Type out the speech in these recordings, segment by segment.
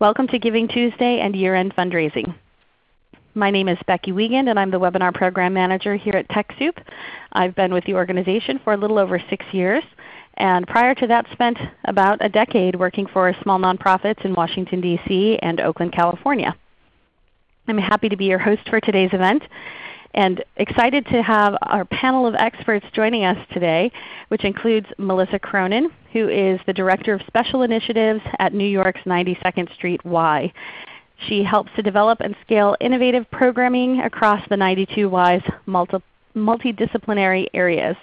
Welcome to Giving Tuesday and year-end fundraising. My name is Becky Wiegand and I'm the Webinar Program Manager here at TechSoup. I've been with the organization for a little over 6 years and prior to that spent about a decade working for small nonprofits in Washington, D.C. and Oakland, California. I'm happy to be your host for today's event and excited to have our panel of experts joining us today, which includes Melissa Cronin, who is the Director of Special Initiatives at New York's 92nd Street Y. She helps to develop and scale innovative programming across the 92Y's multi multidisciplinary areas.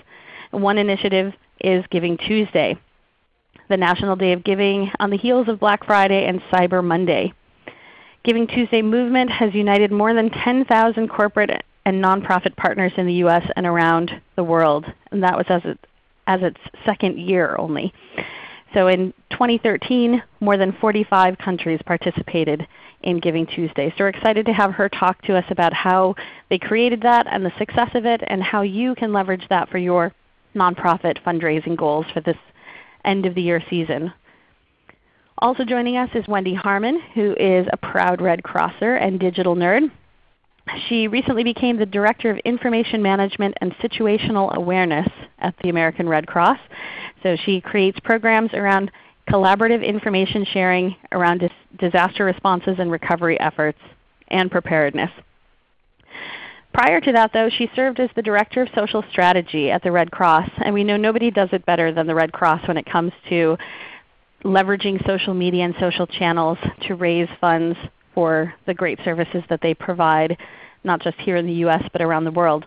One initiative is Giving Tuesday, the National Day of Giving on the heels of Black Friday and Cyber Monday. Giving Tuesday movement has united more than 10,000 corporate and nonprofit partners in the U.S. and around the world. And that was as, it, as its second year only. So in 2013, more than 45 countries participated in Giving Tuesday. So we're excited to have her talk to us about how they created that and the success of it and how you can leverage that for your nonprofit fundraising goals for this end of the year season. Also joining us is Wendy Harmon, who is a proud Red Crosser and digital nerd. She recently became the Director of Information Management and Situational Awareness at the American Red Cross. So she creates programs around collaborative information sharing around dis disaster responses and recovery efforts and preparedness. Prior to that though, she served as the Director of Social Strategy at the Red Cross, and we know nobody does it better than the Red Cross when it comes to leveraging social media and social channels to raise funds for the great services that they provide, not just here in the U.S. but around the world.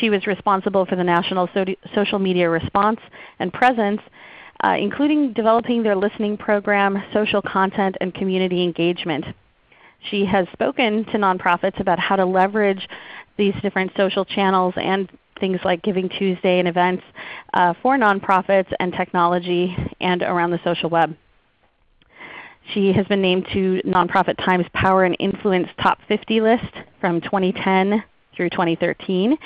She was responsible for the national so social media response and presence, uh, including developing their listening program, social content, and community engagement. She has spoken to nonprofits about how to leverage these different social channels and things like Giving Tuesday and events uh, for nonprofits and technology and around the social web. She has been named to Nonprofit Times Power and Influence Top 50 list from 2010 through 2013.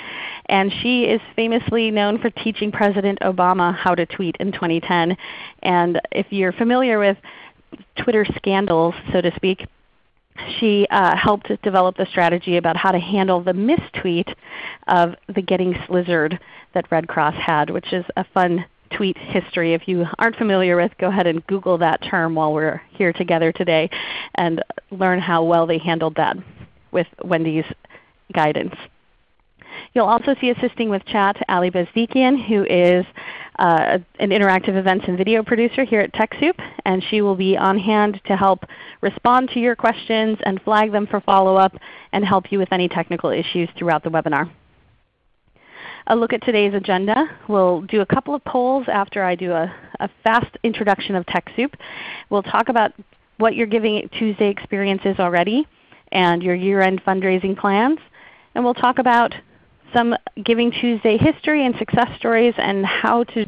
And she is famously known for teaching President Obama how to tweet in 2010. And if you're familiar with Twitter scandals, so to speak, she uh, helped develop the strategy about how to handle the mistweet of the Getting Slizzard that Red Cross had, which is a fun tweet history. If you aren't familiar with, go ahead and Google that term while we're here together today and learn how well they handled that with Wendy's guidance. You'll also see assisting with chat Ali Bezdikian, who is uh, an interactive events and video producer here at TechSoup, and she will be on hand to help respond to your questions and flag them for follow-up and help you with any technical issues throughout the webinar a look at today's agenda. We'll do a couple of polls after I do a, a fast introduction of TechSoup. We'll talk about what your Giving Tuesday experience is already and your year-end fundraising plans. And we'll talk about some Giving Tuesday history and success stories and how to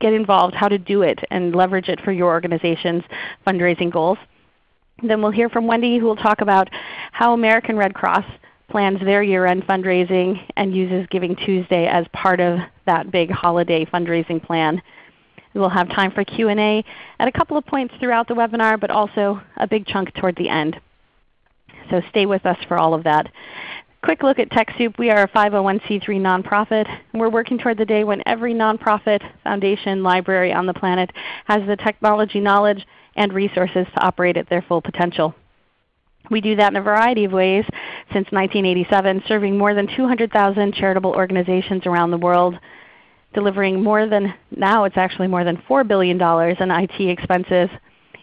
get involved, how to do it, and leverage it for your organization's fundraising goals. Then we'll hear from Wendy who will talk about how American Red Cross plans their year-end fundraising and uses Giving Tuesday as part of that big holiday fundraising plan. We'll have time for Q&A at a couple of points throughout the webinar, but also a big chunk toward the end. So stay with us for all of that. Quick look at TechSoup. We are a 501c3 nonprofit. We're working toward the day when every nonprofit, foundation, library on the planet has the technology knowledge and resources to operate at their full potential. We do that in a variety of ways since 1987, serving more than 200,000 charitable organizations around the world, delivering more than, now it's actually more than $4 billion in IT expenses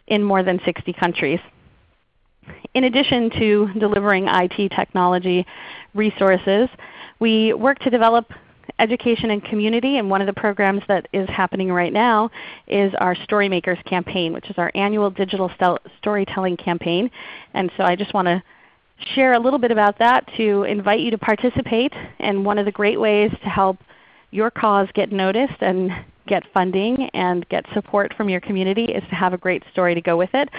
in more than 60 countries. In addition to delivering IT technology resources, we work to develop education and community. And one of the programs that is happening right now is our Storymakers campaign, which is our annual digital storytelling campaign. And so I just want to share a little bit about that to invite you to participate. And one of the great ways to help your cause get noticed and get funding and get support from your community is to have a great story to go with it.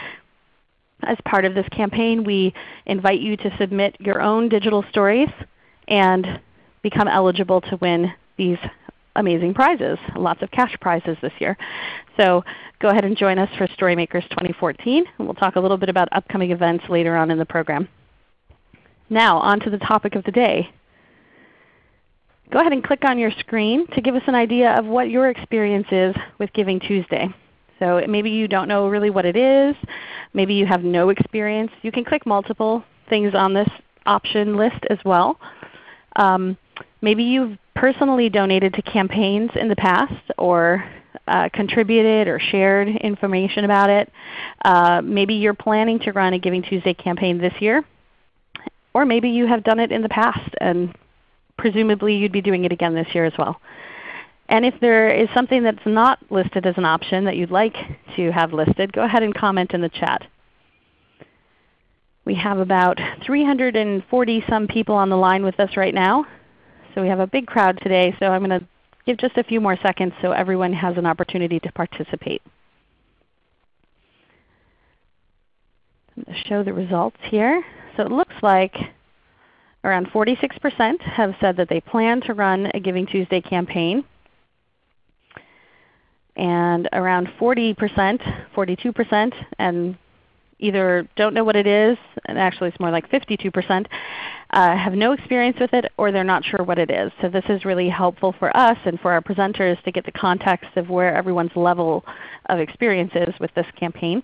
As part of this campaign, we invite you to submit your own digital stories and become eligible to win these amazing prizes, lots of cash prizes this year. So go ahead and join us for Storymakers 2014, and we'll talk a little bit about upcoming events later on in the program. Now on to the topic of the day. Go ahead and click on your screen to give us an idea of what your experience is with Giving Tuesday. So maybe you don't know really what it is. Maybe you have no experience. You can click multiple things on this option list as well. Um, maybe you've personally donated to campaigns in the past or uh, contributed or shared information about it. Uh, maybe you're planning to run a Giving Tuesday campaign this year. Or maybe you have done it in the past and presumably you'd be doing it again this year as well. And if there is something that's not listed as an option that you'd like to have listed, go ahead and comment in the chat. We have about 340 some people on the line with us right now. So we have a big crowd today, so I'm going to give just a few more seconds so everyone has an opportunity to participate. I'm going to show the results here. So it looks like around 46% have said that they plan to run a Giving Tuesday campaign. And around 40%, 42%, and either don't know what it is, and actually it's more like 52%, uh, have no experience with it or they're not sure what it is. So this is really helpful for us and for our presenters to get the context of where everyone's level of experience is with this campaign.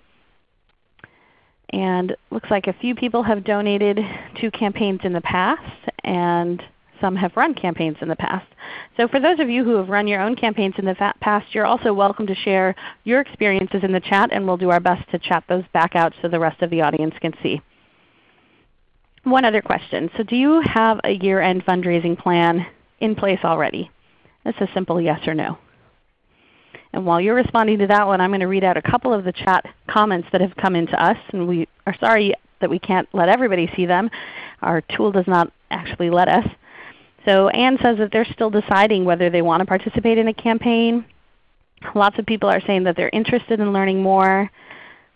And looks like a few people have donated to campaigns in the past, and some have run campaigns in the past. So for those of you who have run your own campaigns in the past, you're also welcome to share your experiences in the chat, and we'll do our best to chat those back out so the rest of the audience can see. One other question. So do you have a year-end fundraising plan in place already? It's a simple yes or no. And while you're responding to that one, I'm going to read out a couple of the chat comments that have come into us. And we are sorry that we can't let everybody see them. Our tool does not actually let us. So Anne says that they're still deciding whether they want to participate in a campaign. Lots of people are saying that they're interested in learning more.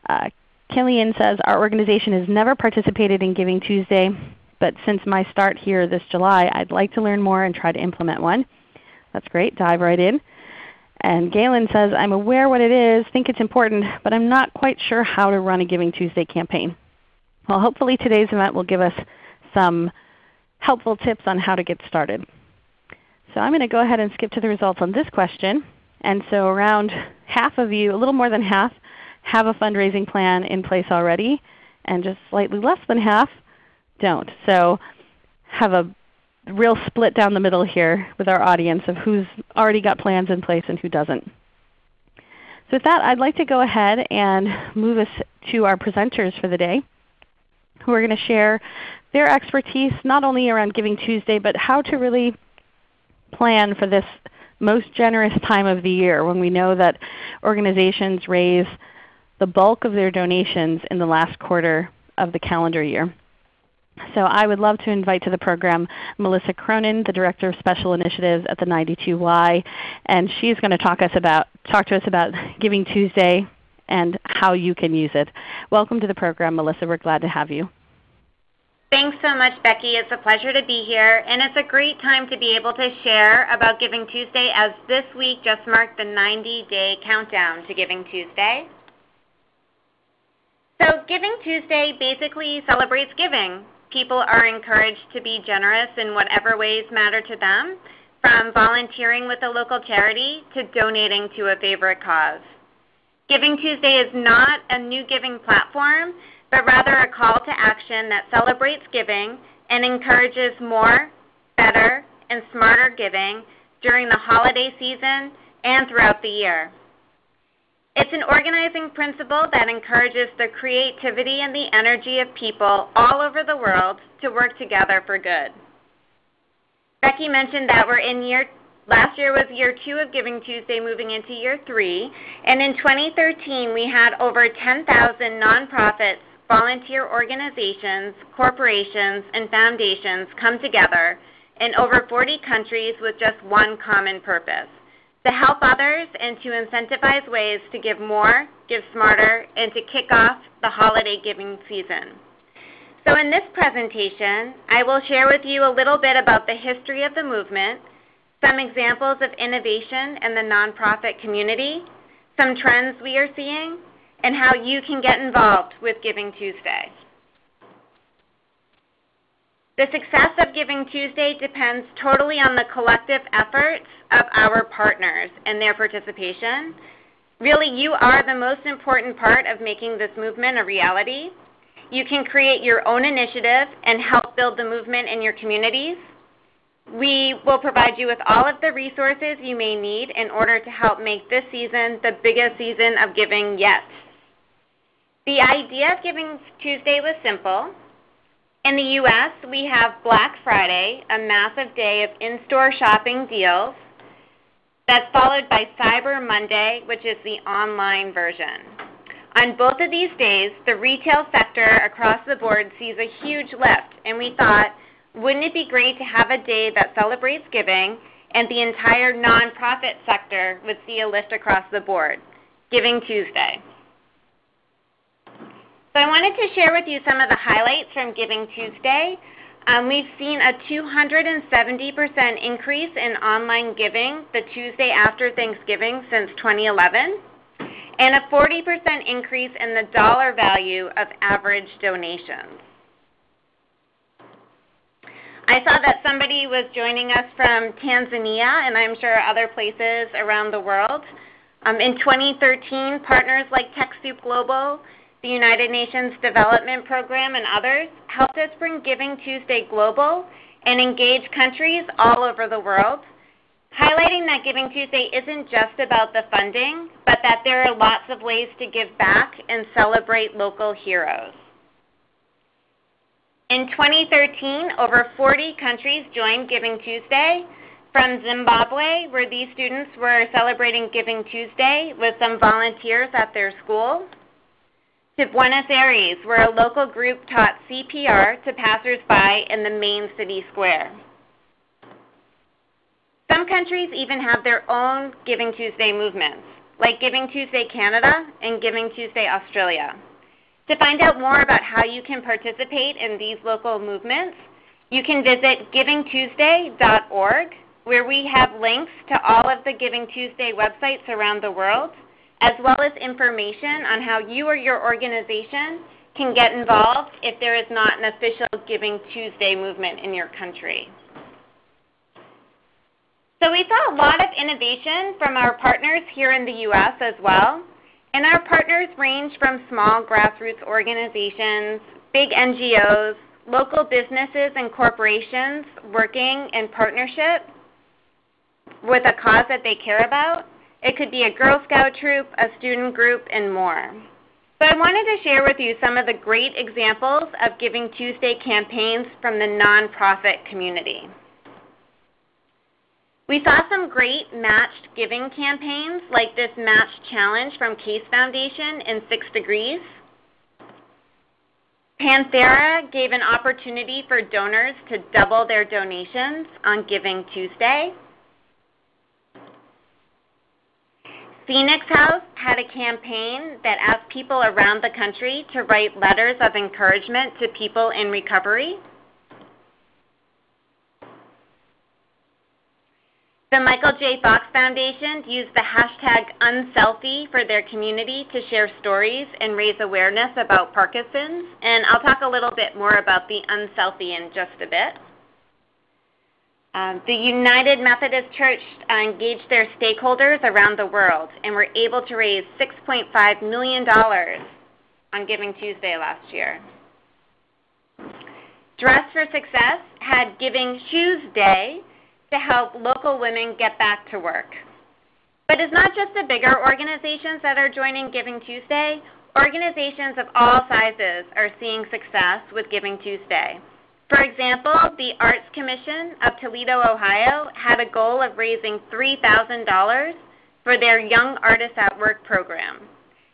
Uh, Killian says, our organization has never participated in Giving Tuesday, but since my start here this July, I'd like to learn more and try to implement one. That's great. Dive right in. And Galen says, I'm aware what it is, think it's important, but I'm not quite sure how to run a Giving Tuesday campaign. Well, hopefully today's event will give us some helpful tips on how to get started. So I'm going to go ahead and skip to the results on this question. And so around half of you, a little more than half, have a fundraising plan in place already, and just slightly less than half don't. So have a real split down the middle here with our audience of who's already got plans in place and who doesn't. So with that, I'd like to go ahead and move us to our presenters for the day who are going to share their expertise not only around Giving Tuesday, but how to really plan for this most generous time of the year when we know that organizations raise the bulk of their donations in the last quarter of the calendar year. So I would love to invite to the program Melissa Cronin, the Director of Special Initiatives at the 92Y. And she's going to talk, us about, talk to us about Giving Tuesday and how you can use it. Welcome to the program, Melissa. We're glad to have you. Thanks so much, Becky. It's a pleasure to be here. And it's a great time to be able to share about Giving Tuesday as this week just marked the 90-day countdown to Giving Tuesday. So Giving Tuesday basically celebrates giving people are encouraged to be generous in whatever ways matter to them, from volunteering with a local charity to donating to a favorite cause. Giving Tuesday is not a new giving platform, but rather a call to action that celebrates giving and encourages more, better, and smarter giving during the holiday season and throughout the year. It's an organizing principle that encourages the creativity and the energy of people all over the world to work together for good. Becky mentioned that we're in year last year was year 2 of Giving Tuesday moving into year 3, and in 2013 we had over 10,000 nonprofits, volunteer organizations, corporations, and foundations come together in over 40 countries with just one common purpose to help others and to incentivize ways to give more, give smarter, and to kick off the holiday giving season. So in this presentation, I will share with you a little bit about the history of the movement, some examples of innovation in the nonprofit community, some trends we are seeing, and how you can get involved with Giving Tuesday. The success of Giving Tuesday depends totally on the collective efforts of our partners and their participation. Really, you are the most important part of making this movement a reality. You can create your own initiative and help build the movement in your communities. We will provide you with all of the resources you may need in order to help make this season the biggest season of giving yet. The idea of Giving Tuesday was simple. In the U.S., we have Black Friday, a massive day of in-store shopping deals that's followed by Cyber Monday, which is the online version. On both of these days, the retail sector across the board sees a huge lift, and we thought, wouldn't it be great to have a day that celebrates giving and the entire nonprofit sector would see a lift across the board? Giving Tuesday. So I wanted to share with you some of the highlights from Giving Tuesday. Um, we've seen a 270% increase in online giving the Tuesday after Thanksgiving since 2011, and a 40% increase in the dollar value of average donations. I saw that somebody was joining us from Tanzania, and I'm sure other places around the world. Um, in 2013, partners like TechSoup Global the United Nations Development Program, and others helped us bring Giving Tuesday global and engage countries all over the world, highlighting that Giving Tuesday isn't just about the funding, but that there are lots of ways to give back and celebrate local heroes. In 2013, over 40 countries joined Giving Tuesday, from Zimbabwe, where these students were celebrating Giving Tuesday with some volunteers at their school, to Buenos Aires, where a local group taught CPR to passersby in the main city square. Some countries even have their own Giving Tuesday movements, like Giving Tuesday Canada and Giving Tuesday Australia. To find out more about how you can participate in these local movements, you can visit givingtuesday.org, where we have links to all of the Giving Tuesday websites around the world as well as information on how you or your organization can get involved if there is not an official Giving Tuesday movement in your country. So we saw a lot of innovation from our partners here in the U.S. as well. And our partners range from small grassroots organizations, big NGOs, local businesses and corporations working in partnership with a cause that they care about, it could be a Girl Scout troop, a student group, and more. So I wanted to share with you some of the great examples of Giving Tuesday campaigns from the nonprofit community. We saw some great matched giving campaigns like this Match Challenge from Case Foundation in Six Degrees. Panthera gave an opportunity for donors to double their donations on Giving Tuesday. Phoenix House had a campaign that asked people around the country to write letters of encouragement to people in recovery. The Michael J. Fox Foundation used the hashtag unselfie for their community to share stories and raise awareness about Parkinson's. And I'll talk a little bit more about the unselfie in just a bit. Um, the United Methodist Church uh, engaged their stakeholders around the world and were able to raise $6.5 million on Giving Tuesday last year. Dress for Success had Giving Shoes Day to help local women get back to work. But it's not just the bigger organizations that are joining Giving Tuesday. Organizations of all sizes are seeing success with Giving Tuesday. For example, the Arts Commission of Toledo, Ohio had a goal of raising $3,000 for their Young Artists at Work program.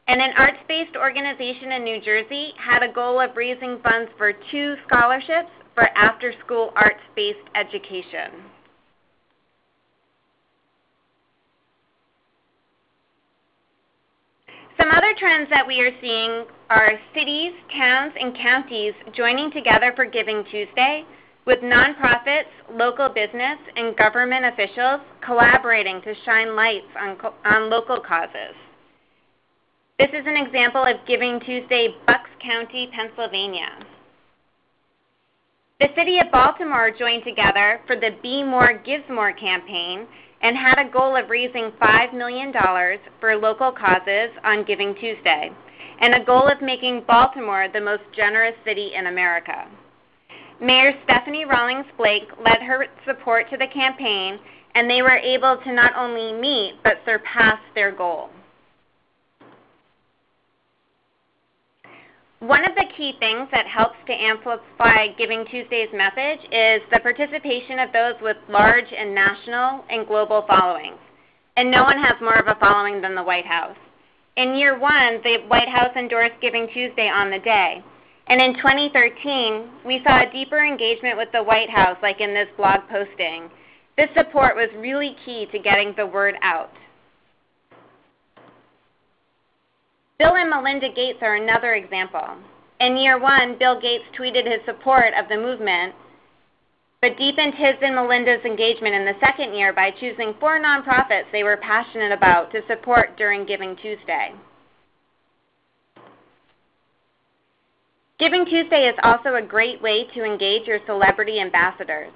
And an arts-based organization in New Jersey had a goal of raising funds for two scholarships for after-school arts-based education. Some other trends that we are seeing are cities, towns, and counties joining together for Giving Tuesday, with nonprofits, local business, and government officials collaborating to shine lights on, on local causes. This is an example of Giving Tuesday, Bucks County, Pennsylvania. The City of Baltimore joined together for the Be More Gives More campaign and had a goal of raising $5 million for local causes on Giving Tuesday, and a goal of making Baltimore the most generous city in America. Mayor Stephanie Rawlings Blake led her support to the campaign, and they were able to not only meet but surpass their goal. One of the key things that helps to amplify Giving Tuesday's message is the participation of those with large and national and global followings. And no one has more of a following than the White House. In year one, the White House endorsed Giving Tuesday on the day. And in 2013, we saw a deeper engagement with the White House, like in this blog posting. This support was really key to getting the word out. Bill and Melinda Gates are another example. In year one, Bill Gates tweeted his support of the movement, but deepened his and Melinda's engagement in the second year by choosing four nonprofits they were passionate about to support during Giving Tuesday. Giving Tuesday is also a great way to engage your celebrity ambassadors.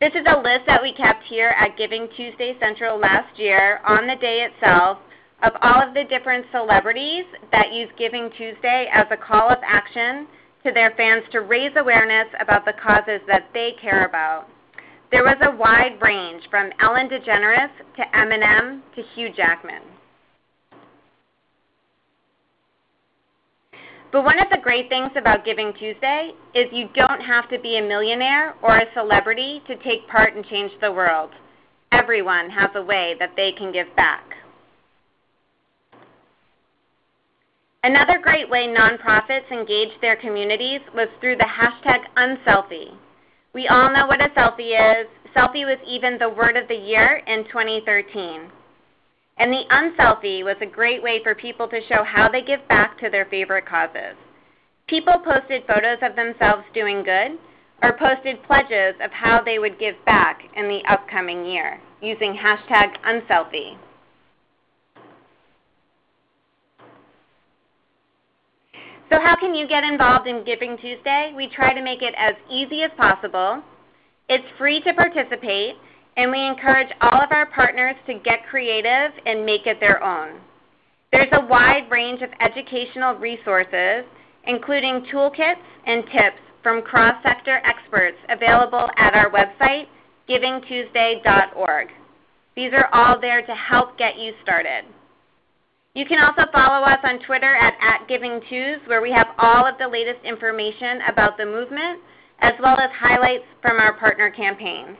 This is a list that we kept here at Giving Tuesday Central last year on the day itself of all of the different celebrities that use Giving Tuesday as a call of action to their fans to raise awareness about the causes that they care about. There was a wide range from Ellen DeGeneres to Eminem to Hugh Jackman. But one of the great things about Giving Tuesday is you don't have to be a millionaire or a celebrity to take part and change the world. Everyone has a way that they can give back. Another great way nonprofits engage their communities was through the hashtag Unselfie. We all know what a selfie is. Selfie was even the word of the year in 2013. And the unselfie was a great way for people to show how they give back to their favorite causes. People posted photos of themselves doing good or posted pledges of how they would give back in the upcoming year using hashtag unselfie. So how can you get involved in Giving Tuesday? We try to make it as easy as possible. It's free to participate, and we encourage all of our partners to get creative and make it their own. There's a wide range of educational resources, including toolkits and tips from cross-sector experts available at our website, givingtuesday.org. These are all there to help get you started. You can also follow us on Twitter at, at GivingTues, where we have all of the latest information about the movement, as well as highlights from our partner campaigns.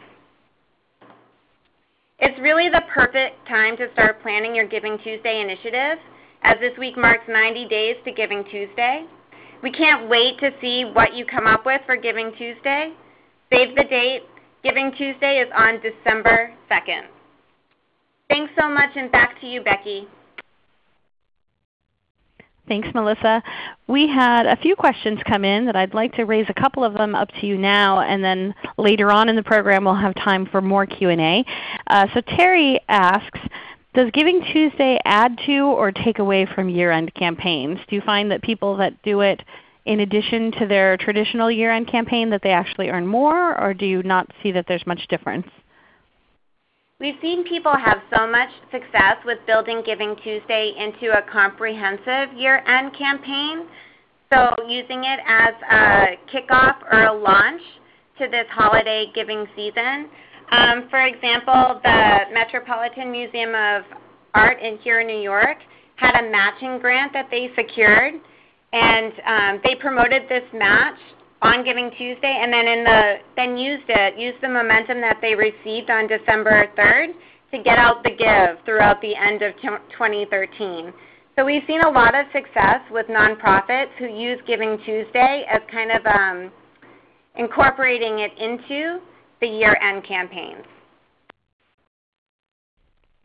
It's really the perfect time to start planning your Giving Tuesday initiative, as this week marks 90 days to Giving Tuesday. We can't wait to see what you come up with for Giving Tuesday. Save the date. Giving Tuesday is on December 2nd. Thanks so much, and back to you, Becky. Thanks, Melissa. We had a few questions come in that I'd like to raise a couple of them up to you now, and then later on in the program we'll have time for more Q&A. Uh, so Terry asks, does Giving Tuesday add to or take away from year-end campaigns? Do you find that people that do it in addition to their traditional year-end campaign that they actually earn more, or do you not see that there's much difference? We've seen people have so much success with building Giving Tuesday into a comprehensive year-end campaign. So using it as a kickoff or a launch to this holiday giving season. Um, for example, the Metropolitan Museum of Art in here in New York had a matching grant that they secured, and um, they promoted this match on Giving Tuesday, and then in the then used it, used the momentum that they received on December 3rd to get out the give throughout the end of 2013. So we've seen a lot of success with nonprofits who use Giving Tuesday as kind of um, incorporating it into the year-end campaigns.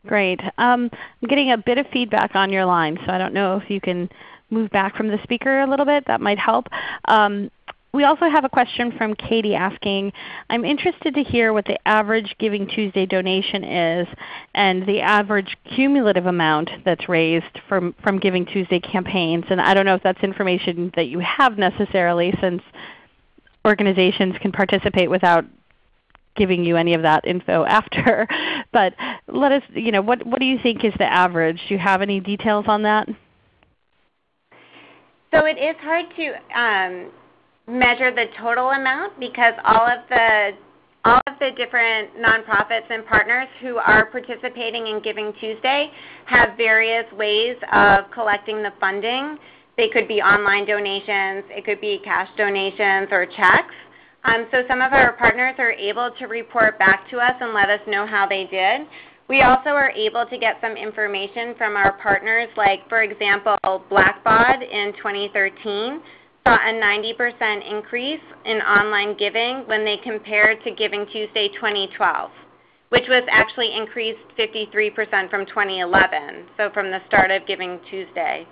Great. Um, I'm getting a bit of feedback on your line, so I don't know if you can move back from the speaker a little bit. That might help. Um, we also have a question from Katie asking, I'm interested to hear what the average Giving Tuesday donation is and the average cumulative amount that's raised from, from Giving Tuesday campaigns. And I don't know if that's information that you have necessarily since organizations can participate without giving you any of that info after. But let us, you know, what, what do you think is the average? Do you have any details on that? So it is hard to um, measure the total amount because all of the all of the different nonprofits and partners who are participating in Giving Tuesday have various ways of collecting the funding. They could be online donations, it could be cash donations or checks. Um, so some of our partners are able to report back to us and let us know how they did. We also are able to get some information from our partners, like for example, Blackbaud in 2013 saw a 90% increase in online giving when they compared to Giving Tuesday 2012, which was actually increased 53% from 2011, so from the start of Giving Tuesday.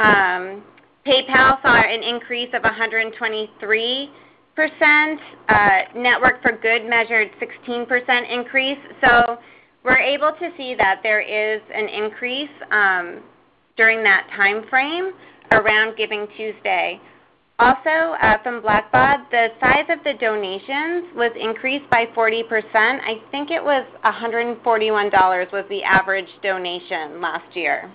Um, PayPal saw an increase of 123 percent. Uh, Network for Good measured 16% increase. So we're able to see that there is an increase um, during that time frame around Giving Tuesday. Also, uh, from Blackbaud, the size of the donations was increased by 40%. I think it was $141 was the average donation last year.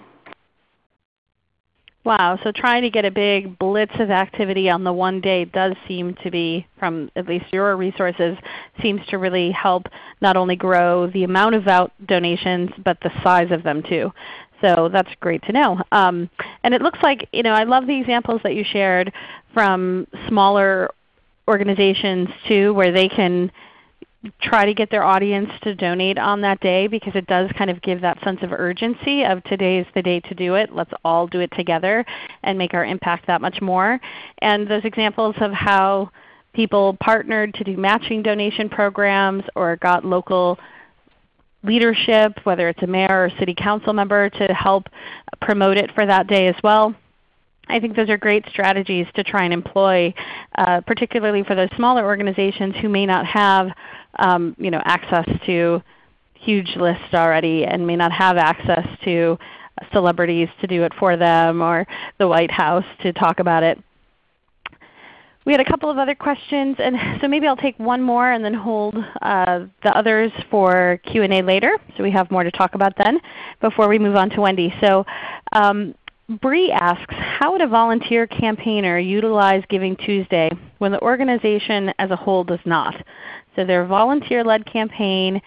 Wow, so trying to get a big blitz of activity on the one day does seem to be, from at least your resources, seems to really help not only grow the amount of donations, but the size of them too. So that's great to know. Um, and it looks like, you know, I love the examples that you shared from smaller organizations too, where they can try to get their audience to donate on that day because it does kind of give that sense of urgency of today is the day to do it. Let's all do it together and make our impact that much more. And those examples of how people partnered to do matching donation programs or got local leadership, whether it's a mayor or city council member, to help promote it for that day as well. I think those are great strategies to try and employ, uh, particularly for those smaller organizations who may not have um, you know, access to huge lists already and may not have access to celebrities to do it for them or the White House to talk about it. We had a couple of other questions, and so maybe I'll take one more and then hold uh, the others for Q&A later, so we have more to talk about then before we move on to Wendy. So um, Bree asks, how would a volunteer campaigner utilize Giving Tuesday when the organization as a whole does not? So they're a volunteer-led campaign,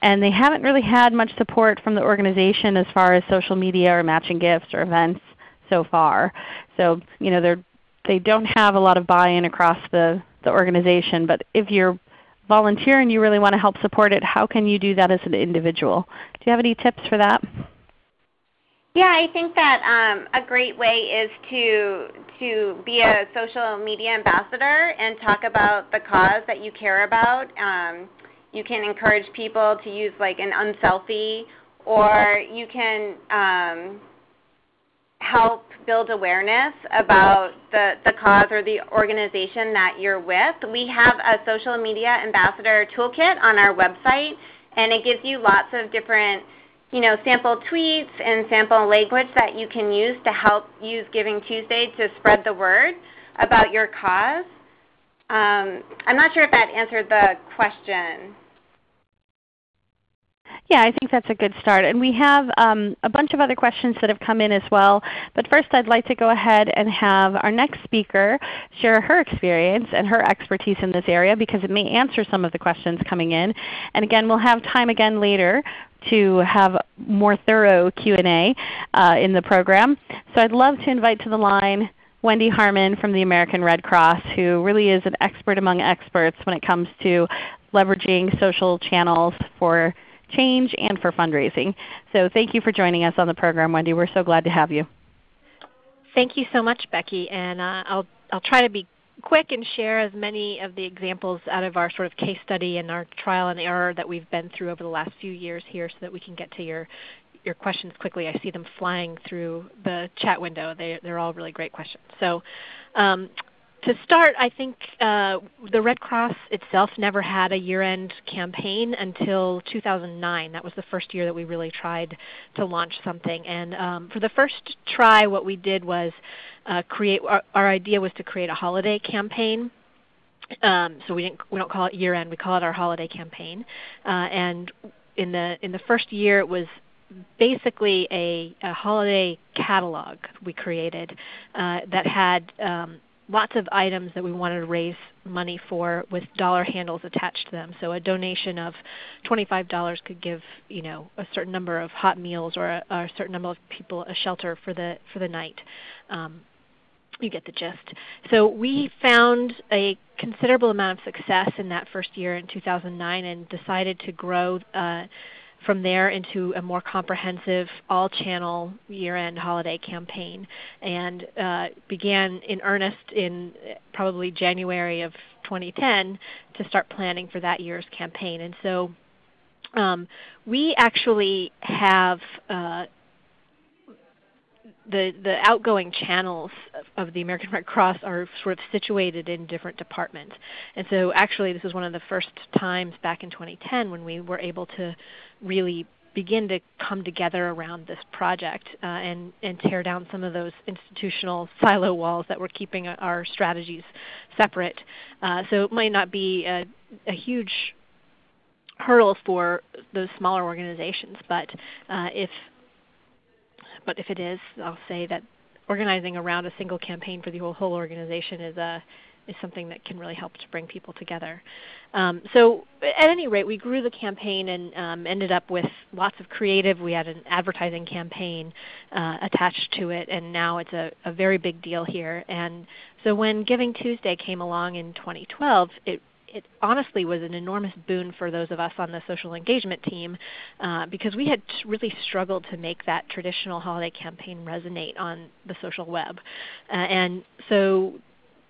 and they haven't really had much support from the organization as far as social media or matching gifts or events so far. So you know, they're they don't have a lot of buy-in across the, the organization. But if you're volunteer and you really want to help support it, how can you do that as an individual? Do you have any tips for that? Yeah, I think that um, a great way is to to be a social media ambassador and talk about the cause that you care about. Um, you can encourage people to use like an unselfie, or you can um, help build awareness about the, the cause or the organization that you're with. We have a social media ambassador toolkit on our website, and it gives you lots of different you know, sample tweets and sample language that you can use to help use Giving Tuesday to spread the word about your cause. Um, I'm not sure if that answered the question. Yeah, I think that's a good start. And we have um, a bunch of other questions that have come in as well. But first I'd like to go ahead and have our next speaker share her experience and her expertise in this area because it may answer some of the questions coming in. And again, we'll have time again later to have more thorough Q&A uh, in the program. So I'd love to invite to the line Wendy Harmon from the American Red Cross, who really is an expert among experts when it comes to leveraging social channels for change and for fundraising. So thank you for joining us on the program, Wendy. We're so glad to have you. Thank you so much, Becky. And uh, I'll, I'll try to be quick and share as many of the examples out of our sort of case study and our trial and error that we've been through over the last few years here so that we can get to your, your questions quickly. I see them flying through the chat window. They, they're all really great questions. So um, to start, I think uh, the Red Cross itself never had a year-end campaign until 2009. That was the first year that we really tried to launch something. And um, for the first try, what we did was uh, create. Our, our, idea was to create a holiday campaign. Um, so we didn't we don't call it year-end. We call it our holiday campaign. Uh, and in the in the first year, it was basically a, a, holiday catalog we created uh, that had um, lots of items that we wanted to raise money for with dollar handles attached to them. So a donation of $25 could give you know a certain number of hot meals or a, a certain number of people a shelter for the for the night. Um, you get the gist. So we found a considerable amount of success in that first year in 2009 and decided to grow uh, from there into a more comprehensive all-channel year-end holiday campaign and uh, began in earnest in probably January of 2010 to start planning for that year's campaign. And so um, we actually have uh, the, the outgoing channels of the American Red Cross are sort of situated in different departments. And so actually this was one of the first times back in 2010 when we were able to really begin to come together around this project uh, and, and tear down some of those institutional silo walls that were keeping our strategies separate. Uh, so it might not be a, a huge hurdle for those smaller organizations, but uh, if but if it is, I'll say that organizing around a single campaign for the whole, whole organization is, a, is something that can really help to bring people together. Um, so at any rate, we grew the campaign and um, ended up with lots of creative. We had an advertising campaign uh, attached to it, and now it's a, a very big deal here. And so when Giving Tuesday came along in 2012, it it honestly was an enormous boon for those of us on the social engagement team uh, because we had really struggled to make that traditional holiday campaign resonate on the social web. Uh, and so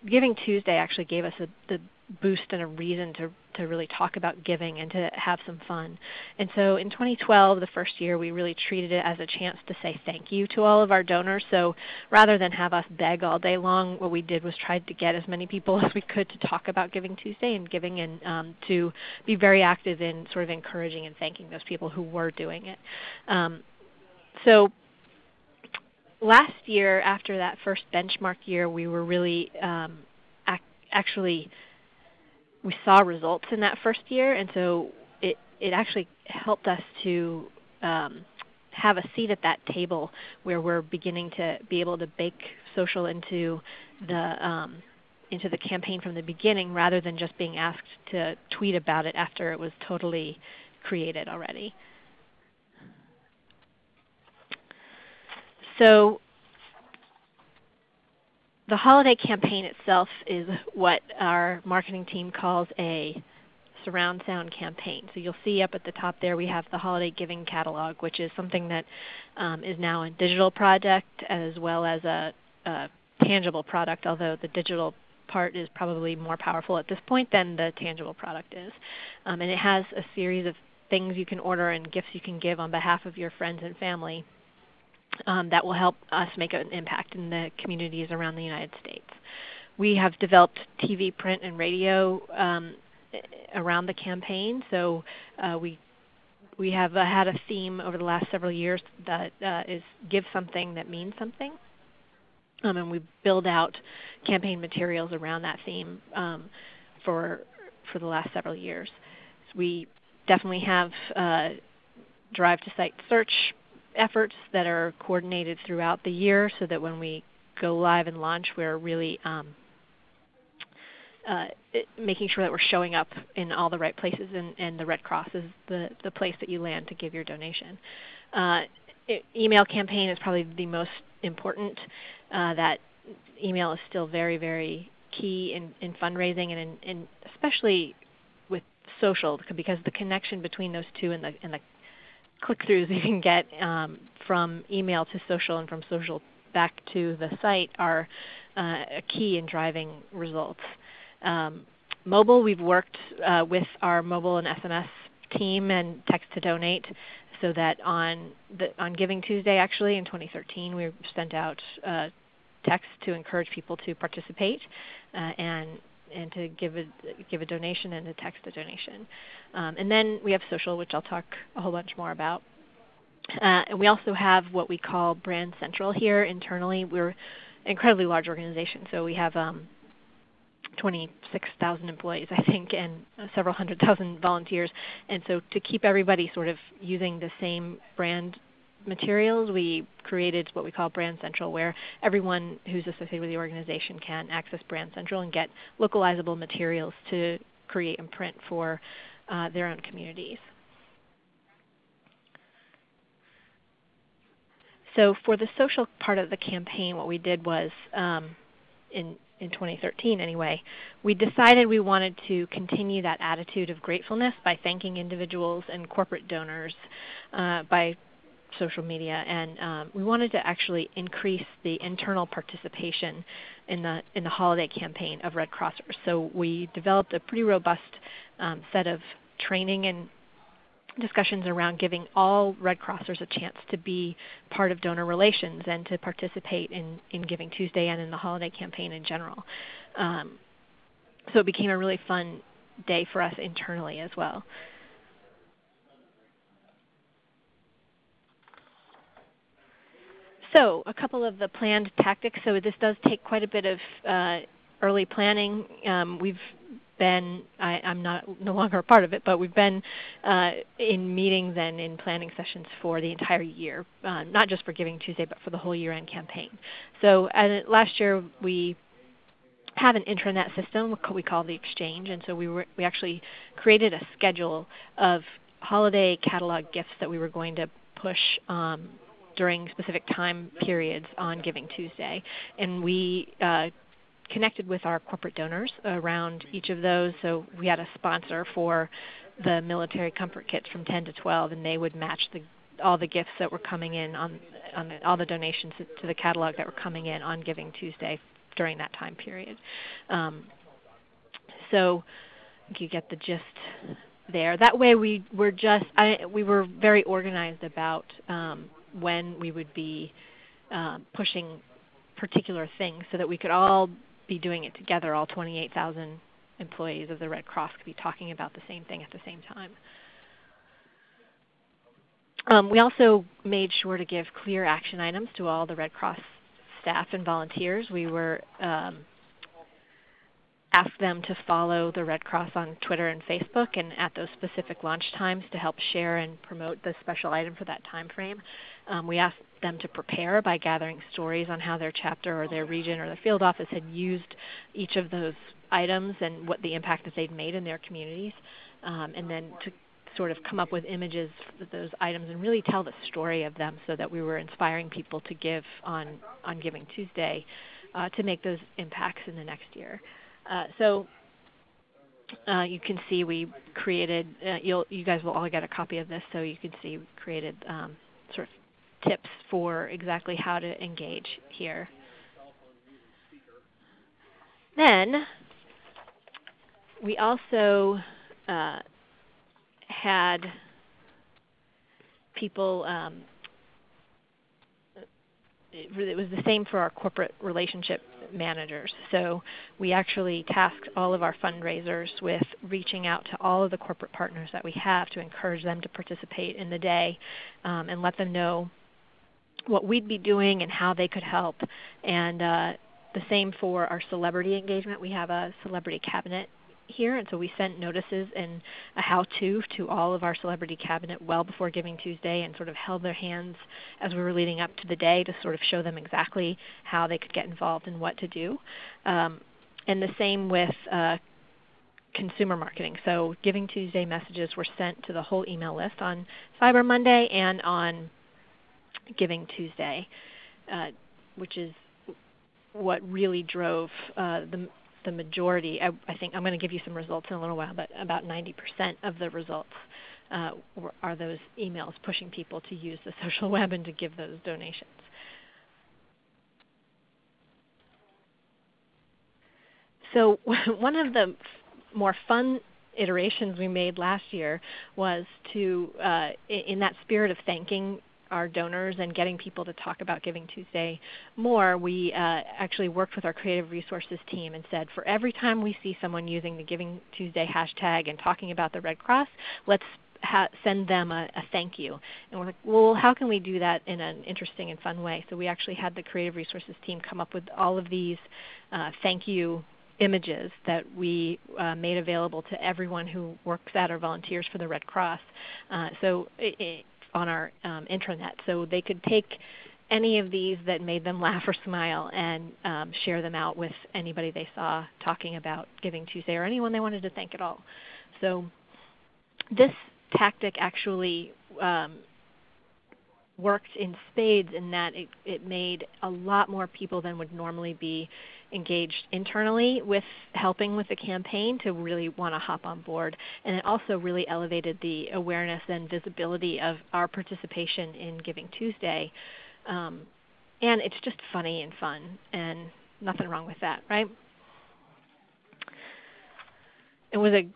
Giving Tuesday actually gave us a, the boost and a reason to, to really talk about giving and to have some fun. And so in 2012, the first year, we really treated it as a chance to say thank you to all of our donors. So rather than have us beg all day long, what we did was tried to get as many people as we could to talk about Giving Tuesday and giving and um, to be very active in sort of encouraging and thanking those people who were doing it. Um, so last year, after that first benchmark year, we were really um, ac actually we saw results in that first year, and so it it actually helped us to um, have a seat at that table where we're beginning to be able to bake social into the um, into the campaign from the beginning rather than just being asked to tweet about it after it was totally created already. So the holiday campaign itself is what our marketing team calls a surround sound campaign. So you'll see up at the top there we have the holiday giving catalog, which is something that um, is now a digital project as well as a, a tangible product, although the digital part is probably more powerful at this point than the tangible product is. Um, and it has a series of things you can order and gifts you can give on behalf of your friends and family um, that will help us make an impact in the communities around the United States. We have developed TV, print, and radio um, around the campaign. So uh, we we have uh, had a theme over the last several years that uh, is give something that means something. Um, and we build out campaign materials around that theme um, for for the last several years. So we definitely have uh, drive to site search efforts that are coordinated throughout the year so that when we go live and launch, we're really um, uh, making sure that we're showing up in all the right places and, and, the Red Cross is the, the place that you land to give your donation. Uh, it, email campaign is probably the most important. Uh, that email is still very, very key in, in fundraising and, in, in especially with social because the connection between those two and the, and the click-throughs you can get um, from email to social and from social back to the site are uh, a key in driving results. Um, mobile, we've worked uh, with our mobile and SMS team and text to donate so that on, the, on Giving Tuesday actually in 2013 we sent out uh, text to encourage people to participate uh, and and to give a give a donation and to text a donation. Um, and then we have social, which I'll talk a whole bunch more about. Uh, and we also have what we call Brand Central here internally. We're an incredibly large organization, so we have um, 26,000 employees, I think, and several hundred thousand volunteers. And so to keep everybody sort of using the same brand materials, we created what we call Brand Central, where everyone who's associated with the organization can access Brand Central and get localizable materials to create and print for uh, their own communities. So for the social part of the campaign, what we did was um, in in 2013 anyway, we decided we wanted to continue that attitude of gratefulness by thanking individuals and corporate donors uh, by social media, and um, we wanted to actually increase the internal participation in the in the holiday campaign of Red Crossers. So we developed a pretty robust um, set of training and discussions around giving all Red Crossers a chance to be part of donor relations and to participate in, in Giving Tuesday and in the holiday campaign in general. Um, so it became a really fun day for us internally as well. So a couple of the planned tactics. So this does take quite a bit of uh, early planning. Um, we've been, I, am not no longer a part of it, but we've been uh, in meetings and in planning sessions for the entire year, uh, not just for Giving Tuesday, but for the whole year-end campaign. So last year we have an intranet system we call the Exchange, and so we, were, we actually created a schedule of holiday catalog gifts that we were going to push um, during specific time periods on Giving Tuesday. And we uh, connected with our corporate donors around each of those. So we had a sponsor for the military comfort kits from 10 to 12, and they would match the, all the gifts that were coming in on, on the, all the donations to the catalog that were coming in on Giving Tuesday during that time period. Um, so you get the gist there. That way we were just I, we were very organized about um, when we would be uh, pushing particular things so that we could all be doing it together, all 28,000 employees of the Red Cross could be talking about the same thing at the same time. Um, we also made sure to give clear action items to all the Red Cross staff and volunteers. We were um, asked them to follow the Red Cross on Twitter and Facebook and at those specific launch times to help share and promote the special item for that time frame. Um, we asked them to prepare by gathering stories on how their chapter or their region or their field office had used each of those items and what the impact that they'd made in their communities. Um, and then to sort of come up with images of those items and really tell the story of them so that we were inspiring people to give on, on Giving Tuesday uh, to make those impacts in the next year. Uh, so uh, you can see we created, uh, you guys will all get a copy of this, so you can see we created um, sort of tips for exactly how to engage here. Then we also uh, had people, um, it was the same for our corporate relationship managers. So we actually tasked all of our fundraisers with reaching out to all of the corporate partners that we have to encourage them to participate in the day um, and let them know what we'd be doing and how they could help. And uh, the same for our celebrity engagement. We have a celebrity cabinet here, and so we sent notices and a how-to to all of our celebrity cabinet well before Giving Tuesday and sort of held their hands as we were leading up to the day to sort of show them exactly how they could get involved and what to do. Um, and the same with uh, consumer marketing. So Giving Tuesday messages were sent to the whole email list on Cyber Monday and on Giving Tuesday, uh, which is what really drove uh, the, the majority. I, I, think I'm going to give you some results in a little while, but about 90% of the results uh, are those emails pushing people to use the social web and to give those donations. So one of the more fun iterations we made last year was to, uh, in that spirit of thanking our donors and getting people to talk about Giving Tuesday more, we uh, actually worked with our creative resources team and said for every time we see someone using the Giving Tuesday hashtag and talking about the Red Cross, let's send them a, a, thank you. And we're like, well, how can we do that in an interesting and fun way? So we actually had the creative resources team come up with all of these uh, thank you images that we uh, made available to everyone who works at or volunteers for the Red Cross uh, so on our um, intranet. So they could take any of these that made them laugh or smile and um, share them out with anybody they saw talking about Giving Tuesday or anyone they wanted to thank at all. So this tactic actually um, worked in spades in that it, it made a lot more people than would normally be engaged internally with helping with the campaign to really want to hop on board. And it also really elevated the awareness and visibility of our participation in Giving Tuesday. Um, and it's just funny and fun, and nothing wrong with that, right? It was a,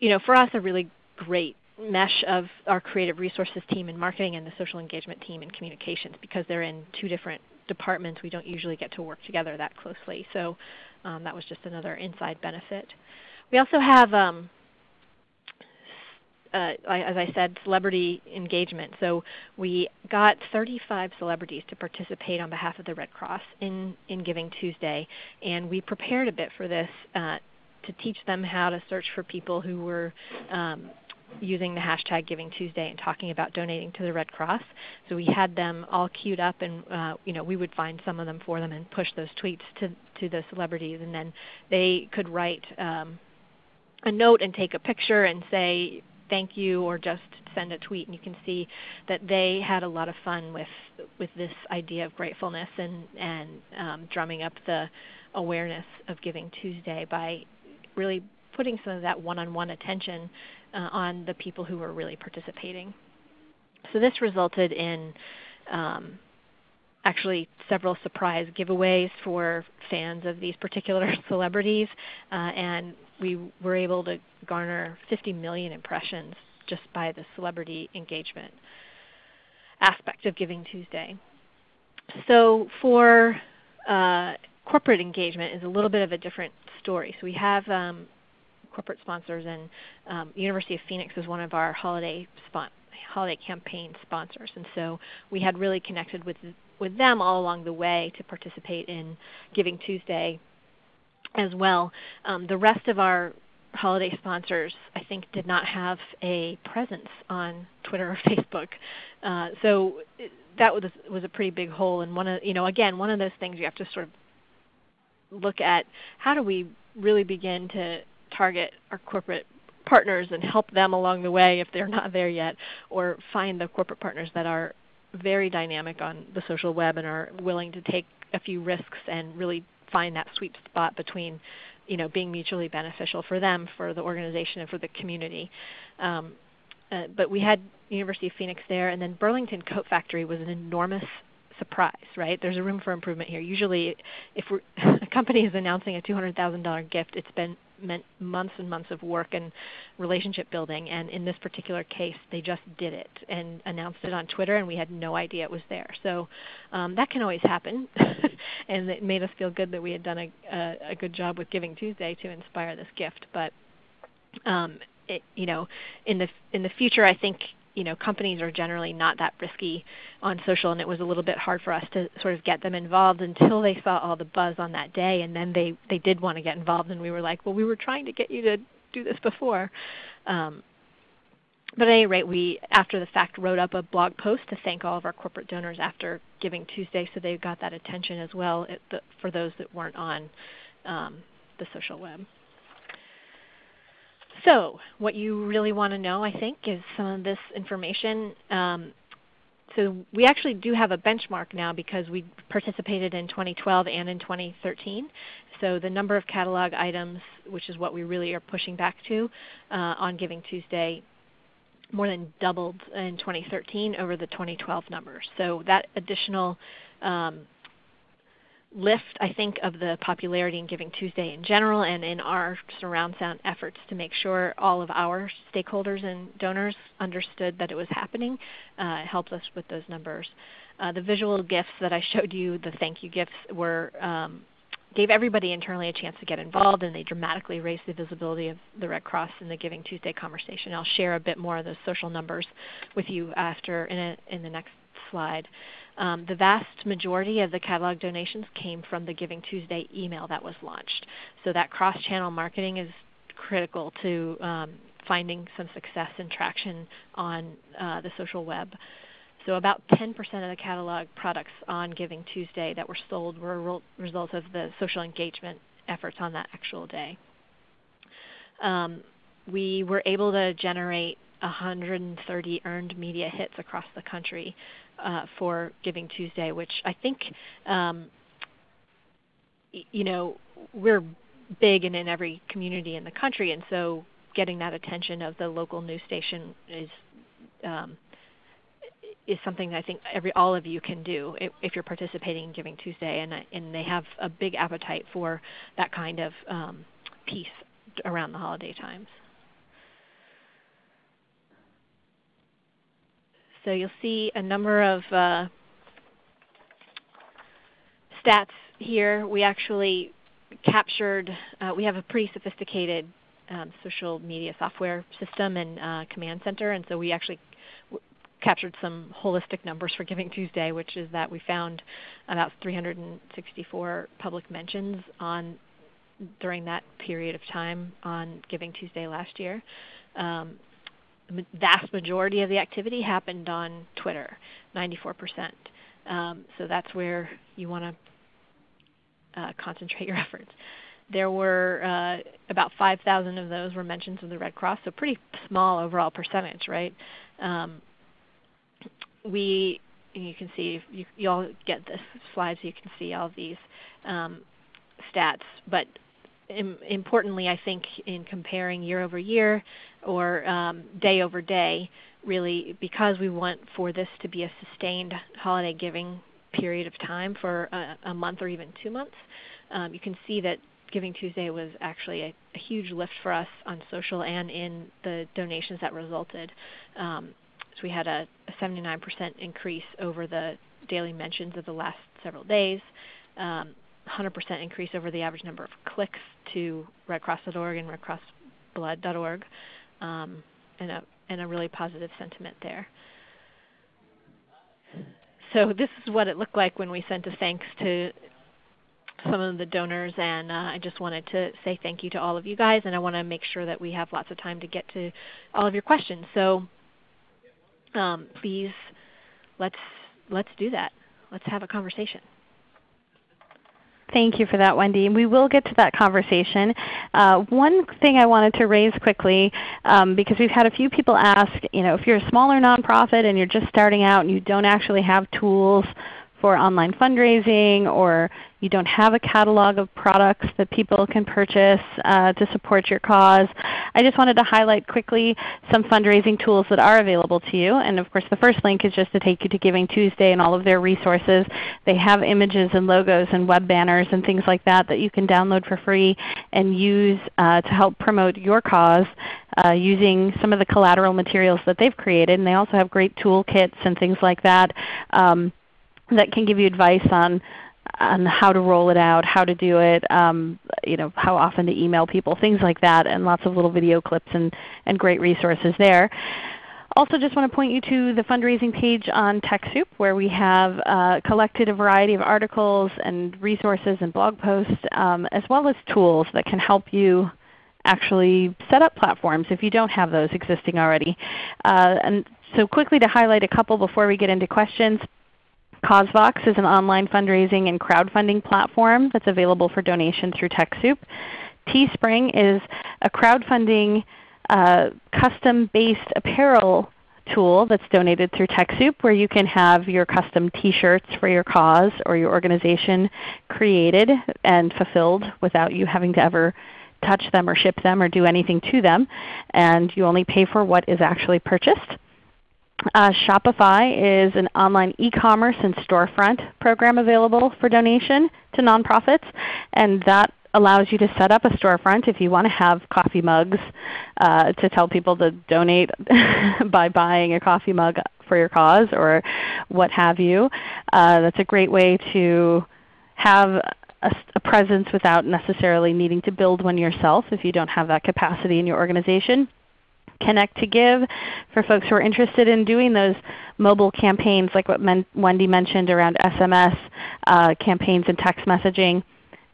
you know, for us a really great mesh of our creative resources team and marketing and the social engagement team and communications because they're in two different departments. We don't usually get to work together that closely. So um, that was just another inside benefit. We also have, um, uh, as I said, celebrity engagement. So we got 35 celebrities to participate on behalf of the Red Cross in, in Giving Tuesday. And we prepared a bit for this uh, to teach them how to search for people who were um, using the hashtag Giving Tuesday and talking about donating to the Red Cross. So we had them all queued up, and uh, you know we would find some of them for them and push those tweets to to the celebrities, and then they could write um, a note and take a picture and say thank you or just send a tweet and you can see that they had a lot of fun with with this idea of gratefulness and and um, drumming up the awareness of Giving Tuesday by really putting some of that one-on-one attention uh, on the people who were really participating. So this resulted in um, actually several surprise giveaways for fans of these particular celebrities, uh, and we were able to garner 50 million impressions just by the celebrity engagement aspect of Giving Tuesday. So for uh, corporate engagement is a little bit of a different story. So we have um, corporate sponsors, and um, University of Phoenix is one of our holiday holiday campaign sponsors. And so we had really connected with with them all along the way to participate in Giving Tuesday as well. Um, the rest of our holiday sponsors, I think, did not have a presence on Twitter or Facebook. Uh, so that was was a pretty big hole. And one of you know again one of those things you have to sort of look at how do we really begin to target our corporate partners and help them along the way if they're not there yet, or find the corporate partners that are very dynamic on the social web and are willing to take a few risks and really find that sweet spot between you know, being mutually beneficial for them, for the organization, and for the community. Um, uh, but we had University of Phoenix there, and then Burlington Coat Factory was an enormous surprise, right? There's a room for improvement here. Usually if a company is announcing a $200,000 gift, it's been meant months and months of work and relationship building. And in this particular case, they just did it and announced it on Twitter, and we had no idea it was there. So um, that can always happen, and it made us feel good that we had done a, a, a good job with Giving Tuesday to inspire this gift. But um, it, you know, in the in the future, I think you know, companies are generally not that risky on social, and it was a little bit hard for us to sort of get them involved until they saw all the buzz on that day, and then they they did want to get involved, and we were like, well, we were trying to get you to do this before. Um, but at any rate, we after the fact wrote up a blog post to thank all of our corporate donors after Giving Tuesday, so they got that attention as well the, for those that weren't on um, the social web. So what you really want to know, I think, is some of this information. Um, so we actually do have a benchmark now because we participated in 2012 and in 2013. So the number of catalog items, which is what we really are pushing back to uh, on Giving Tuesday, more than doubled in 2013 over the 2012 numbers. So that additional um, lift, I think, of the popularity in Giving Tuesday in general and in our surround sound efforts to make sure all of our stakeholders and donors understood that it was happening. Uh, helped us with those numbers. Uh, the visual gifts that I showed you, the thank you gifts, were um, gave everybody internally a chance to get involved and they dramatically raised the visibility of the Red Cross in the Giving Tuesday conversation. I'll share a bit more of those social numbers with you after in, a, in the next slide. Um, the vast majority of the catalog donations came from the Giving Tuesday email that was launched. So that cross-channel marketing is critical to um, finding some success and traction on uh, the social web. So about 10% of the catalog products on Giving Tuesday that were sold were a result of the social engagement efforts on that actual day. Um, we were able to generate 130 earned media hits across the country uh, for Giving Tuesday, which I think um, you know we're big and in every community in the country, and so getting that attention of the local news station is um, is something I think every all of you can do if, if, you're participating in Giving Tuesday, and and they have a big appetite for that kind of um, piece around the holiday times. So you'll see a number of uh, stats here. We actually captured, uh, we have a pretty sophisticated um, social media software system and uh, command center, and so we actually captured some holistic numbers for Giving Tuesday, which is that we found about 364 public mentions on during that period of time on Giving Tuesday last year. Um, the vast majority of the activity happened on Twitter, 94%. Um, so that's where you want to uh, concentrate your efforts. There were uh, about 5,000 of those were mentions of the Red Cross, so pretty small overall percentage, right? Um, we, you can see, you, you all get this slide so you can see all these um, stats, but importantly, I think in comparing year over year or um, day over day, really because we want for this to be a sustained holiday giving period of time for a, a month or even two months, um, you can see that Giving Tuesday was actually a, a, huge lift for us on social and in the donations that resulted. Um, so we had a, a 79% increase over the daily mentions of the last several days. Um, 100% increase over the average number of clicks to redcross.org and redcrossblood.org, um, and, a, and a really positive sentiment there. So this is what it looked like when we sent a thanks to some of the donors, and uh, I just wanted to say thank you to all of you guys, and I want to make sure that we have lots of time to get to all of your questions. So um, please, let's let's do that. Let's have a conversation. Thank you for that, Wendy. And we will get to that conversation. Uh, one thing I wanted to raise quickly, um, because we've had a few people ask, you know, if you're a smaller nonprofit and you're just starting out and you don't actually have tools for online fundraising or you don't have a catalog of products that people can purchase uh, to support your cause. I just wanted to highlight quickly some fundraising tools that are available to you. And of course the first link is just to take you to Giving Tuesday and all of their resources. They have images and logos and web banners and things like that that you can download for free and use uh, to help promote your cause uh, using some of the collateral materials that they've created. And they also have great toolkits and things like that um, that can give you advice on on how to roll it out, how to do it, um, you know, how often to email people, things like that, and lots of little video clips and, and great resources there. Also just want to point you to the fundraising page on TechSoup where we have uh, collected a variety of articles and resources and blog posts um, as well as tools that can help you actually set up platforms if you don't have those existing already. Uh, and so quickly to highlight a couple before we get into questions. CauseVox is an online fundraising and crowdfunding platform that's available for donation through TechSoup. Teespring is a crowdfunding uh, custom-based apparel tool that's donated through TechSoup where you can have your custom t-shirts for your cause or your organization created and fulfilled without you having to ever touch them or ship them or do anything to them. And you only pay for what is actually purchased. Uh, Shopify is an online e-commerce and storefront program available for donation to nonprofits, and that allows you to set up a storefront if you want to have coffee mugs uh, to tell people to donate by buying a coffee mug for your cause or what have you. Uh, that's a great way to have a, a, presence without necessarily needing to build one yourself if you don't have that capacity in your organization. Connect to Give for folks who are interested in doing those mobile campaigns like what Men Wendy mentioned around SMS uh, campaigns and text messaging.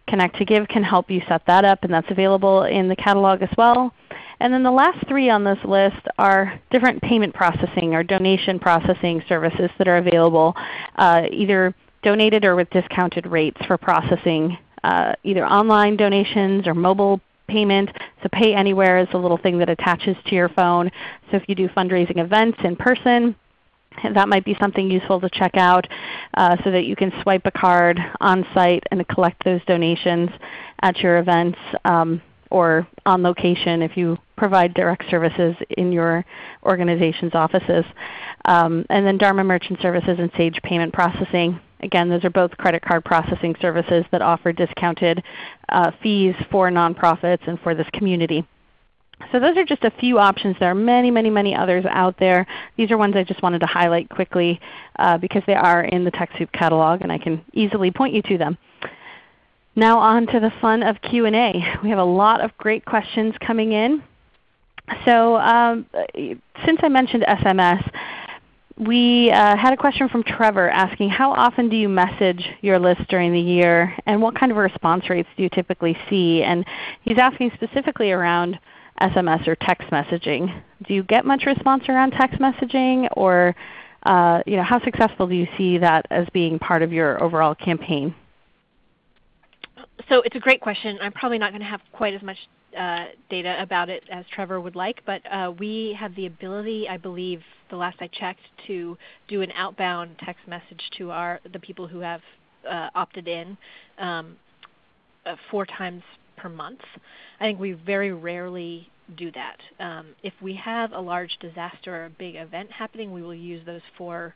Connect to Give can help you set that up and that's available in the catalog as well. And then the last three on this list are different payment processing or donation processing services that are available uh, either donated or with discounted rates for processing uh, either online donations or mobile payment. So Pay Anywhere is a little thing that attaches to your phone. So if you do fundraising events in person, that might be something useful to check out uh, so that you can swipe a card on site and collect those donations at your events um, or on location if you provide direct services in your organization's offices. Um, and then Dharma Merchant Services and Sage Payment Processing Again, those are both credit card processing services that offer discounted uh, fees for nonprofits and for this community. So those are just a few options. There are many, many, many others out there. These are ones I just wanted to highlight quickly uh, because they are in the TechSoup catalog and I can easily point you to them. Now on to the fun of Q&A. We have a lot of great questions coming in. So um, since I mentioned SMS, we uh, had a question from Trevor asking, how often do you message your list during the year and what kind of response rates do you typically see? And he's asking specifically around SMS or text messaging. Do you get much response around text messaging or uh, you know, how successful do you see that as being part of your overall campaign? So it's a great question. I'm probably not going to have quite as much uh, data about it as Trevor would like, but uh, we have the ability, I believe, the last I checked, to do an outbound text message to our the people who have uh, opted in um, uh, four times per month. I think we very rarely do that. Um, if we have a large disaster or a big event happening, we will use those four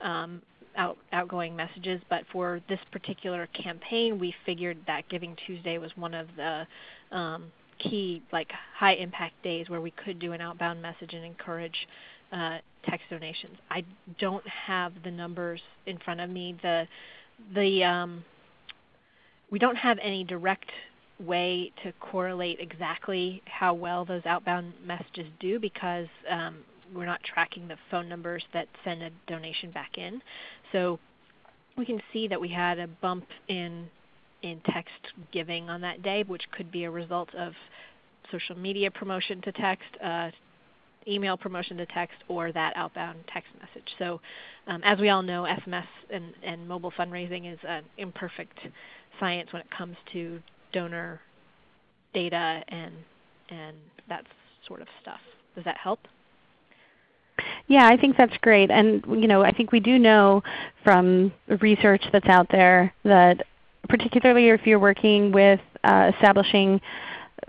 um, out, outgoing messages. But for this particular campaign, we figured that Giving Tuesday was one of the um, key like high impact days where we could do an outbound message and encourage uh, text donations. I don't have the numbers in front of me. The the um, we don't have any direct way to correlate exactly how well those outbound messages do because um, we're not tracking the phone numbers that send a donation back in. So we can see that we had a bump in in text giving on that day, which could be a result of social media promotion to text, uh, email promotion to text, or that outbound text message. So um, as we all know, SMS and, and mobile fundraising is an imperfect science when it comes to donor data and, and that sort of stuff. Does that help? Yeah, I think that's great. And you know, I think we do know from research that's out there that particularly if you're working with uh, establishing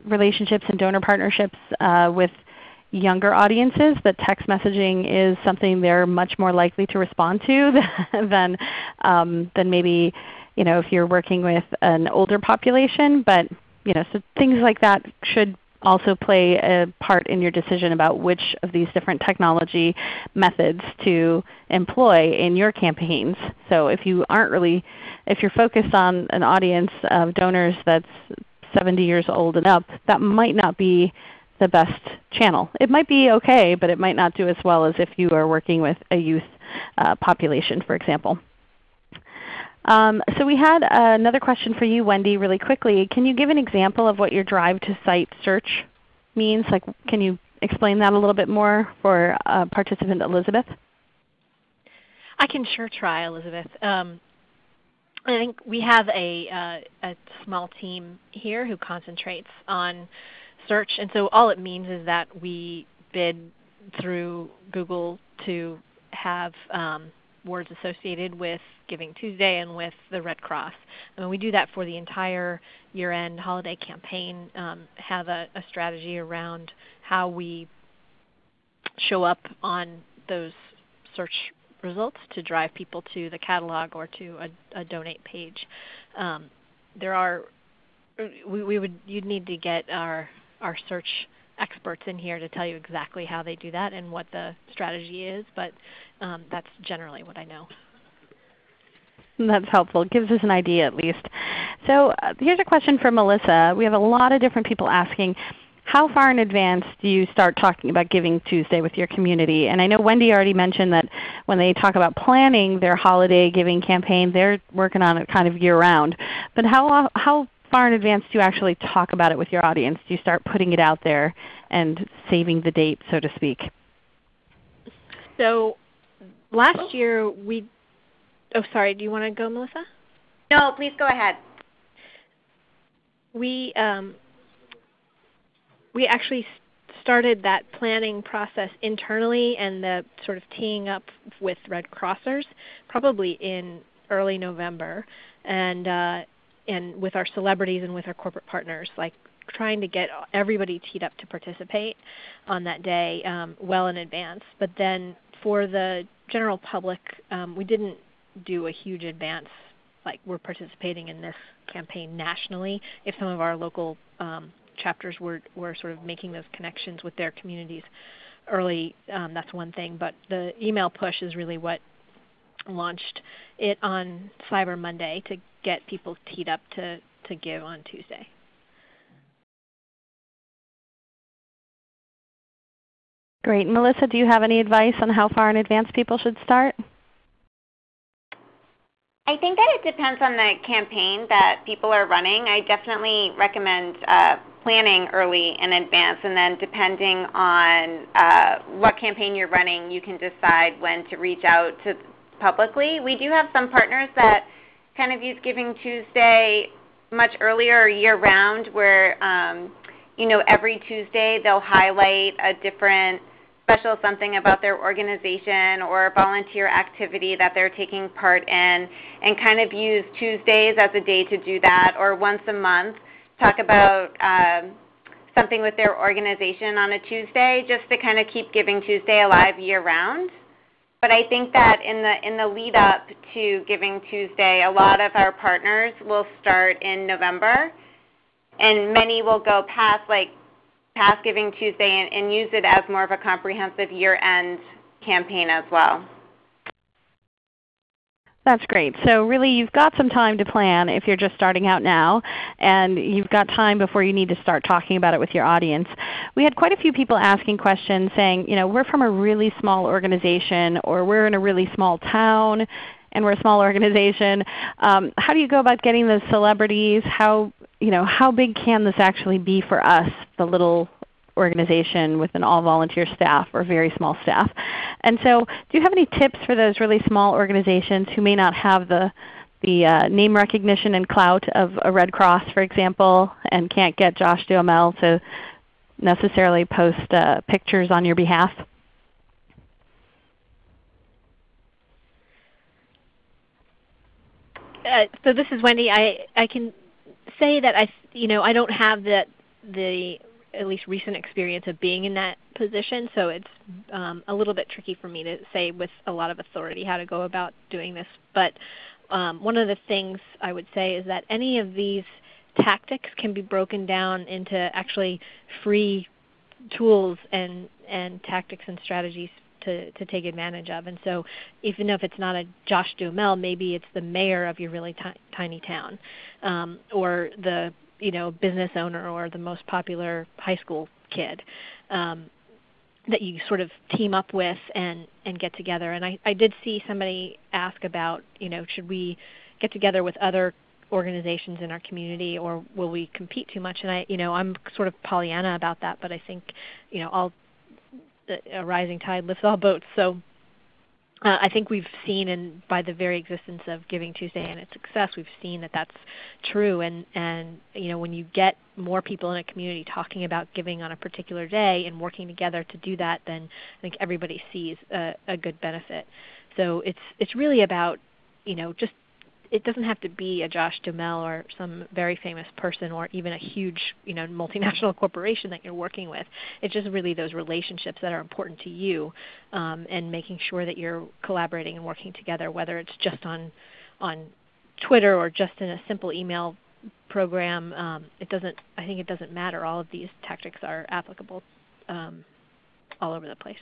relationships and donor partnerships uh, with younger audiences, that text messaging is something they're much more likely to respond to than, um, than maybe you know, if you're working with an older population. But you know, so things like that should also play a part in your decision about which of these different technology methods to employ in your campaigns. So if you aren't really if you're focused on an audience of donors that's 70 years old and up, that might not be the best channel. It might be okay, but it might not do as well as if you are working with a youth uh, population, for example. Um, so we had uh, another question for you, Wendy, really quickly. Can you give an example of what your drive to site search means? Like, can you explain that a little bit more for uh, participant Elizabeth? I can sure try, Elizabeth. Um, I think we have a, uh, a small team here who concentrates on search. And so all it means is that we bid through Google to have um, words associated with Giving Tuesday and with the Red Cross. And we do that for the entire year-end holiday campaign, um, have a, a strategy around how we show up on those search results to drive people to the catalog or to a, a donate page. Um, there are we, we would you'd need to get our our search experts in here to tell you exactly how they do that and what the strategy is, but um, that's generally what I know. That's helpful. It gives us an idea at least. So uh, here's a question for Melissa. We have a lot of different people asking, how far in advance do you start talking about Giving Tuesday with your community? And I know Wendy already mentioned that when they talk about planning their holiday giving campaign, they're working on it kind of year round. But how, how far in advance do you actually talk about it with your audience? Do you start putting it out there and saving the date, so to speak? So last year we Oh, sorry. Do you want to go, Melissa? No, please go ahead. We um, we actually started that planning process internally and the sort of teeing up with Red Crossers probably in early November, and uh, and with our celebrities and with our corporate partners, like trying to get everybody teed up to participate on that day um, well in advance. But then for the general public, um, we didn't do a huge advance like we're participating in this campaign nationally if some of our local um, chapters were, were sort of making those connections with their communities early um, that's one thing but the email push is really what launched it on cyber monday to get people teed up to, to give on tuesday. Great. Melissa do you have any advice on how far in advance people should start? I think that it depends on the campaign that people are running. I definitely recommend uh, planning early in advance, and then depending on uh, what campaign you're running, you can decide when to reach out to publicly. We do have some partners that kind of use Giving Tuesday much earlier year round, where um, you know every Tuesday they'll highlight a different special something about their organization or volunteer activity that they're taking part in and kind of use Tuesdays as a day to do that or once a month talk about um, something with their organization on a Tuesday just to kind of keep Giving Tuesday alive year round. But I think that in the in the lead up to Giving Tuesday, a lot of our partners will start in November and many will go past like past Giving Tuesday and, and use it as more of a comprehensive year-end campaign as well. That's great. So really you've got some time to plan if you're just starting out now, and you've got time before you need to start talking about it with your audience. We had quite a few people asking questions saying, you know, we're from a really small organization or we're in a really small town and we're a small organization. Um, how do you go about getting those celebrities? How you know, how big can this actually be for us, the little organization with an all-volunteer staff or very small staff? And so do you have any tips for those really small organizations who may not have the, the uh, name recognition and clout of a Red Cross, for example, and can't get Josh Duhamel to necessarily post uh, pictures on your behalf? Uh, so this is Wendy. I, I can say that I, you know, I don't have the the at least recent experience of being in that position, so it's um, a little bit tricky for me to say with a lot of authority how to go about doing this. But um, one of the things I would say is that any of these tactics can be broken down into actually free tools and, and tactics and strategies to, to take advantage of. And so even if it's not a Josh Duhamel, maybe it's the mayor of your really tiny town um, or the you know business owner or the most popular high school kid. Um, that you sort of team up with and, and get together. And I, I did see somebody ask about, you know, should we get together with other organizations in our community or will we compete too much? And I, you know, I'm sort of Pollyanna about that, but I think, you know, all a rising tide lifts all boats. So uh, I think we've seen, and by the very existence of Giving Tuesday and its success, we've seen that that's true. And and you know when you get more people in a community talking about giving on a particular day and working together to do that, then I think everybody sees a, a good benefit. So it's it's really about you know just it doesn't have to be a Josh Duhamel or some very famous person or even a huge you know, multinational corporation that you're working with. It's just really those relationships that are important to you um, and making sure that you're collaborating and working together, whether it's just on, on Twitter or just in a simple email program. Um, it doesn't, I think it doesn't matter. All of these tactics are applicable um, all over the place.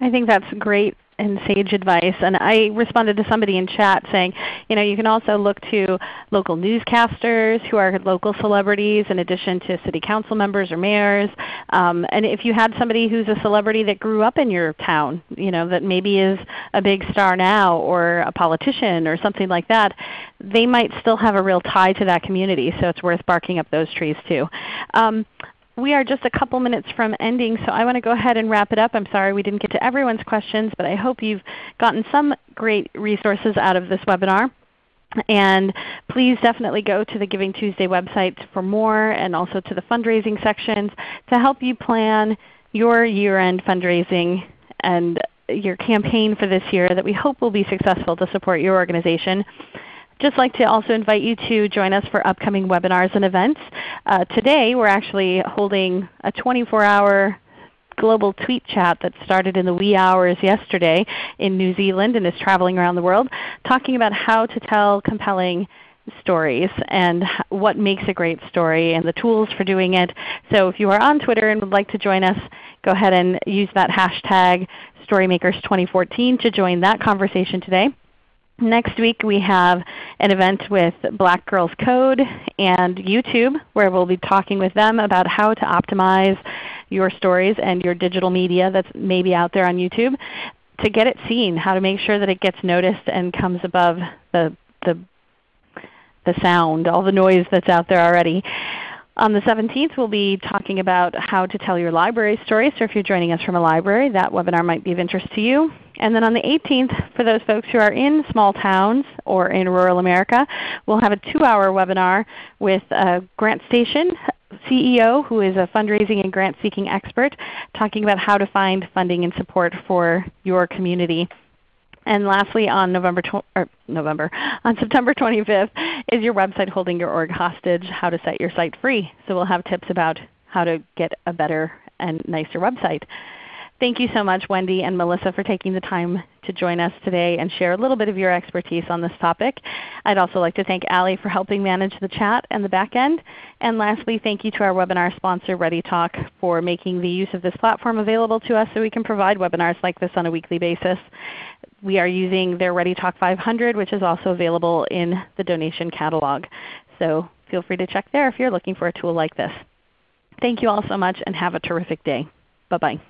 I think that's great and sage advice. And I responded to somebody in chat saying, you know, you can also look to local newscasters who are local celebrities in addition to city council members or mayors. Um, and if you had somebody who's a celebrity that grew up in your town, you know, that maybe is a big star now or a politician or something like that, they might still have a real tie to that community. So it's worth barking up those trees too. Um, we are just a couple minutes from ending, so I want to go ahead and wrap it up. I'm sorry we didn't get to everyone's questions, but I hope you've gotten some great resources out of this webinar. And please definitely go to the Giving Tuesday website for more and also to the fundraising sections to help you plan your year-end fundraising and your campaign for this year that we hope will be successful to support your organization just like to also invite you to join us for upcoming webinars and events. Uh, today we're actually holding a 24-hour global tweet chat that started in the wee hours yesterday in New Zealand and is traveling around the world, talking about how to tell compelling stories and what makes a great story and the tools for doing it. So if you are on Twitter and would like to join us, go ahead and use that hashtag StoryMakers2014 to join that conversation today. Next week we have an event with Black Girls Code and YouTube where we'll be talking with them about how to optimize your stories and your digital media that's maybe out there on YouTube to get it seen, how to make sure that it gets noticed and comes above the, the, the sound, all the noise that's out there already. On the 17th we'll be talking about how to tell your library story. So if you're joining us from a library, that webinar might be of interest to you. And then on the 18th, for those folks who are in small towns or in rural America, we'll have a 2-hour webinar with uh, GrantStation CEO who is a fundraising and grant seeking expert talking about how to find funding and support for your community. And lastly, on November, November, on September 25th, is your website holding your org hostage? How to set your site free. So we'll have tips about how to get a better and nicer website. Thank you so much Wendy and Melissa for taking the time to join us today and share a little bit of your expertise on this topic. I'd also like to thank Ali for helping manage the chat and the back end. And lastly, thank you to our webinar sponsor ReadyTalk for making the use of this platform available to us so we can provide webinars like this on a weekly basis. We are using their ReadyTalk 500 which is also available in the donation catalog. So feel free to check there if you're looking for a tool like this. Thank you all so much and have a terrific day. Bye-bye.